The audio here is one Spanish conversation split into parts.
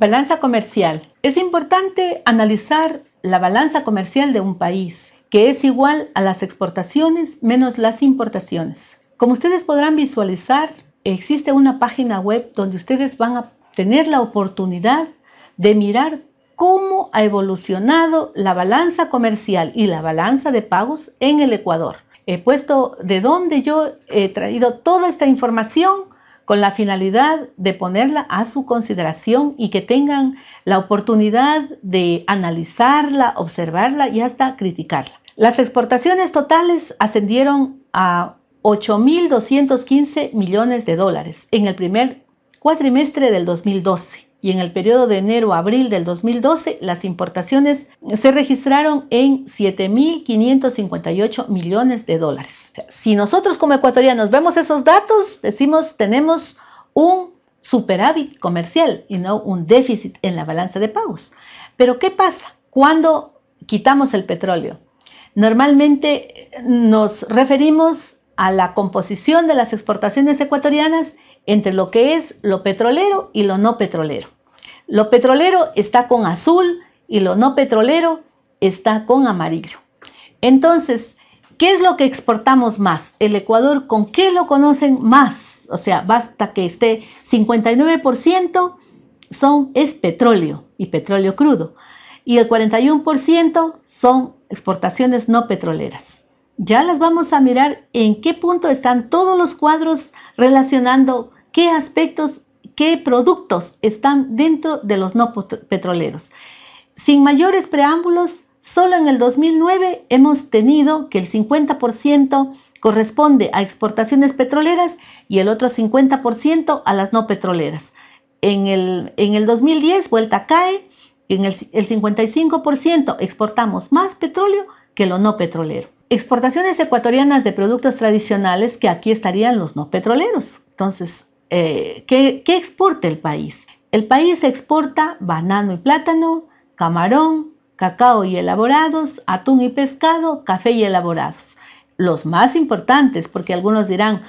Balanza comercial. Es importante analizar la balanza comercial de un país, que es igual a las exportaciones menos las importaciones. Como ustedes podrán visualizar, existe una página web donde ustedes van a tener la oportunidad de mirar cómo ha evolucionado la balanza comercial y la balanza de pagos en el Ecuador. He puesto de dónde yo he traído toda esta información con la finalidad de ponerla a su consideración y que tengan la oportunidad de analizarla, observarla y hasta criticarla. Las exportaciones totales ascendieron a 8.215 millones de dólares en el primer cuatrimestre del 2012 y en el periodo de enero a abril del 2012 las importaciones se registraron en 7.558 millones de dólares. Si nosotros como ecuatorianos vemos esos datos, decimos tenemos un superávit comercial y no un déficit en la balanza de pagos. Pero ¿qué pasa cuando quitamos el petróleo? Normalmente nos referimos a la composición de las exportaciones ecuatorianas entre lo que es lo petrolero y lo no petrolero. Lo petrolero está con azul y lo no petrolero está con amarillo. Entonces, ¿qué es lo que exportamos más? El Ecuador, ¿con qué lo conocen más? O sea, basta que esté 59% son, es petróleo y petróleo crudo. Y el 41% son exportaciones no petroleras. Ya las vamos a mirar en qué punto están todos los cuadros relacionando qué aspectos, qué productos están dentro de los no petroleros. Sin mayores preámbulos, solo en el 2009 hemos tenido que el 50% corresponde a exportaciones petroleras y el otro 50% a las no petroleras. En el, en el 2010 vuelta cae, en el, el 55% exportamos más petróleo que lo no petrolero. Exportaciones ecuatorianas de productos tradicionales que aquí estarían los no petroleros. Entonces, eh, ¿qué, ¿qué exporta el país? El país exporta banano y plátano, camarón, cacao y elaborados, atún y pescado, café y elaborados. Los más importantes, porque algunos dirán,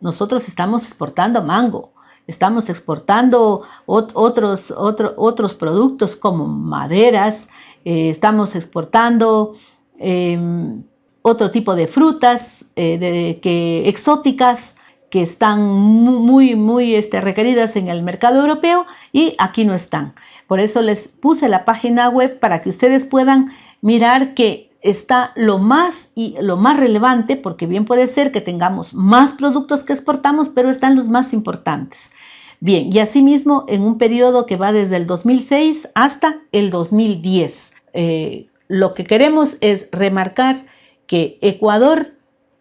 nosotros estamos exportando mango, estamos exportando otros, otros productos como maderas, eh, estamos exportando em, otro tipo de frutas eh, que, exóticas que están muy, muy este, requeridas en el mercado europeo y aquí no están. Por eso les puse la página web para que ustedes puedan mirar que está lo más y lo más relevante, porque bien puede ser que tengamos más productos que exportamos, pero están los más importantes. Bien, y asimismo en un periodo que va desde el 2006 hasta el 2010. Eh, lo que queremos es remarcar que Ecuador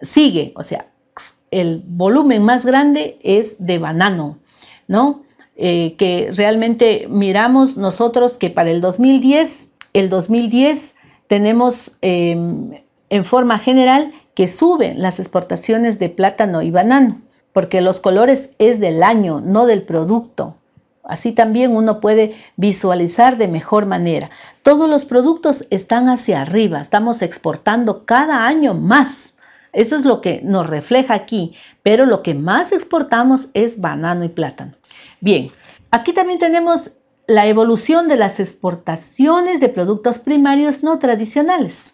sigue, o sea, el volumen más grande es de banano, ¿no? Eh, que realmente miramos nosotros que para el 2010, el 2010 tenemos em, en forma general que suben las exportaciones de plátano y banano, porque los colores es del año, no del producto. Así también uno puede visualizar de mejor manera. Todos los productos están hacia arriba, estamos exportando cada año más. Eso es lo que nos refleja aquí, pero lo que más exportamos es banano y plátano. Bien, aquí también tenemos la evolución de las exportaciones de productos primarios no tradicionales.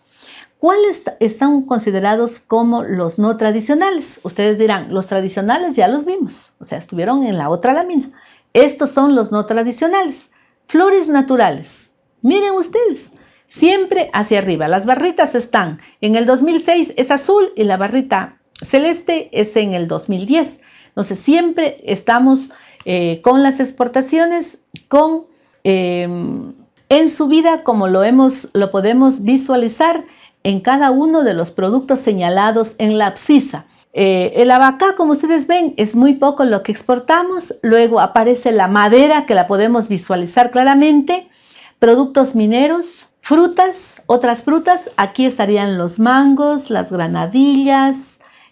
¿Cuáles están considerados como los no tradicionales? Ustedes dirán, los tradicionales ya los vimos, o sea, estuvieron en la otra lámina. Estos son los no tradicionales. Flores naturales. Miren ustedes, siempre hacia arriba. Las barritas están en el 2006 es azul y la barrita celeste es en el 2010. Entonces siempre estamos eh, con las exportaciones con em, en subida como lo hemos lo podemos visualizar en cada uno de los productos señalados en la abscisa. Eh, el abacá, como ustedes ven, es muy poco lo que exportamos. Luego aparece la madera, que la podemos visualizar claramente. Productos mineros, frutas, otras frutas. Aquí estarían los mangos, las granadillas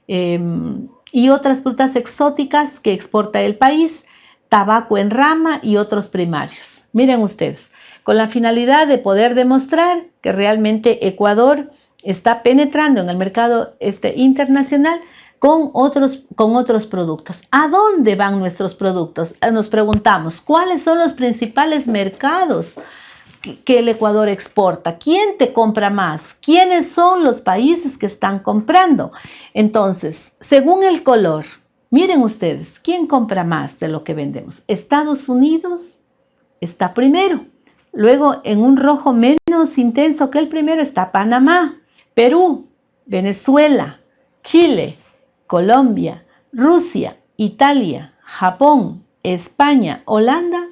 em, y otras frutas exóticas que exporta el país. Tabaco en rama y otros primarios. Miren ustedes, con la finalidad de poder demostrar que realmente Ecuador está penetrando en el mercado este, internacional con otros, con otros productos. ¿A dónde van nuestros productos? Eh, nos preguntamos, ¿cuáles son los principales mercados que el Ecuador exporta? ¿Quién te compra más? ¿Quiénes son los países que están comprando? Entonces, según el color, miren ustedes, ¿quién compra más de lo que vendemos? Estados Unidos está primero. Luego, en un rojo menos intenso que el primero está Panamá, Perú, Venezuela, Chile, Colombia, Rusia, Italia, Japón, España, Holanda,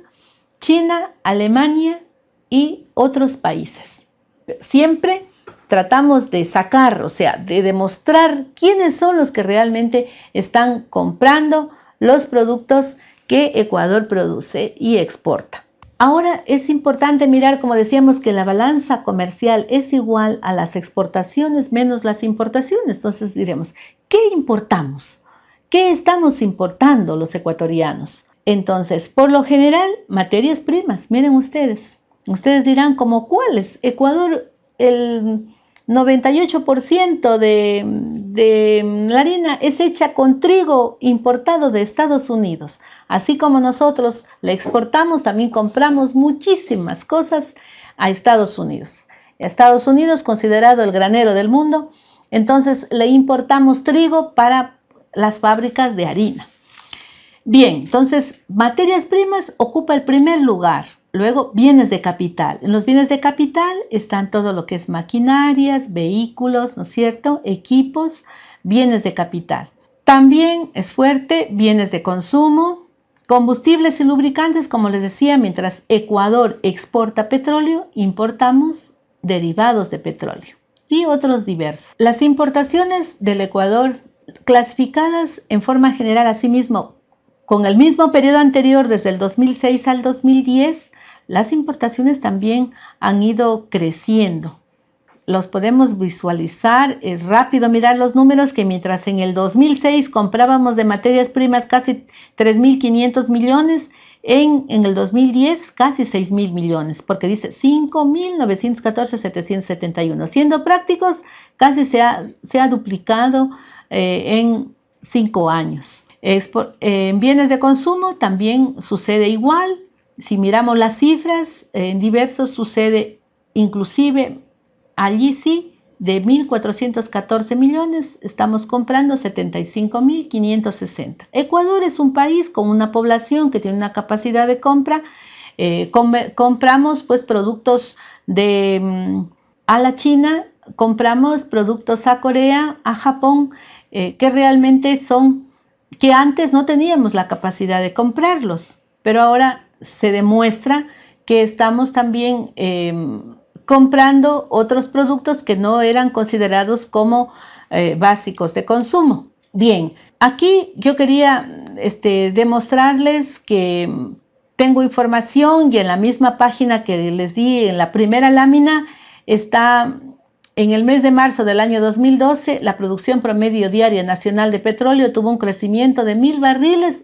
China, Alemania y otros países. Siempre tratamos de sacar, o sea, de demostrar quiénes son los que realmente están comprando los productos que Ecuador produce y exporta. Ahora es importante mirar, como decíamos, que la balanza comercial es igual a las exportaciones menos las importaciones. Entonces diremos, ¿qué importamos? ¿Qué estamos importando los ecuatorianos? Entonces, por lo general, materias primas. Miren ustedes. Ustedes dirán, ¿como cuáles? Ecuador, el 98% de, la harina es hecha con trigo importado de Estados Unidos. Así como nosotros le exportamos, también compramos muchísimas cosas a Estados Unidos. Estados Unidos, considerado el granero del mundo, entonces le importamos trigo para las fábricas de harina. Bien, entonces materias primas ocupa el primer lugar. Luego bienes de capital. En los bienes de capital están todo lo que es maquinarias, vehículos, ¿no es cierto? Equipos, bienes de capital. También es fuerte bienes de consumo, Combustibles y lubricantes, como les decía, mientras Ecuador exporta petróleo, importamos derivados de petróleo y otros diversos. Las importaciones del Ecuador clasificadas en forma general asimismo con el mismo periodo anterior desde el 2006 al 2010, las importaciones también han ido creciendo los podemos visualizar, es rápido mirar los números que mientras en el 2006 comprábamos de materias primas casi 3.500 millones, en, en, el 2010 casi 6.000 millones, porque dice 5.914.771. Siendo prácticos, casi se ha, se ha duplicado eh, en cinco años. Eh, en bienes de consumo también sucede igual. Si miramos las cifras, en diversos sucede inclusive Allí sí, de 1.414 millones, estamos comprando 75.560. Ecuador es un país con una población que tiene una capacidad de compra. Eh, compramos pues productos de mm, a la China, compramos productos a Corea, a Japón, eh, que realmente son, que antes no teníamos la capacidad de comprarlos, pero ahora se demuestra que estamos también em, comprando otros productos que no eran considerados como eh, básicos de consumo. Bien, aquí yo quería este, demostrarles que tengo información y en la misma página que les di en la primera lámina está en el mes de marzo del año 2012 la producción promedio diaria nacional de petróleo tuvo un crecimiento de mil barriles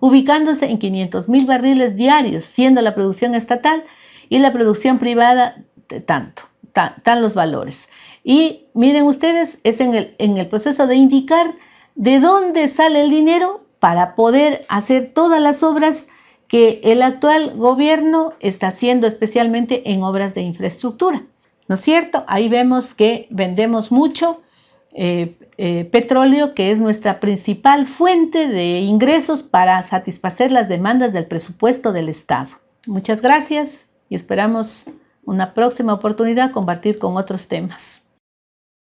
ubicándose en 500 mil barriles diarios, siendo la producción estatal y la producción privada tanto, tan, los valores. Y miren ustedes, es en el, en el proceso de indicar de dónde sale el dinero para poder hacer todas las obras que el actual gobierno está haciendo, especialmente en obras de infraestructura. ¿No es cierto? Ahí vemos que vendemos mucho eh, eh, petróleo, que es nuestra principal fuente de ingresos para satisfacer las demandas del presupuesto del Estado. Muchas gracias y esperamos una próxima oportunidad compartir con otros temas.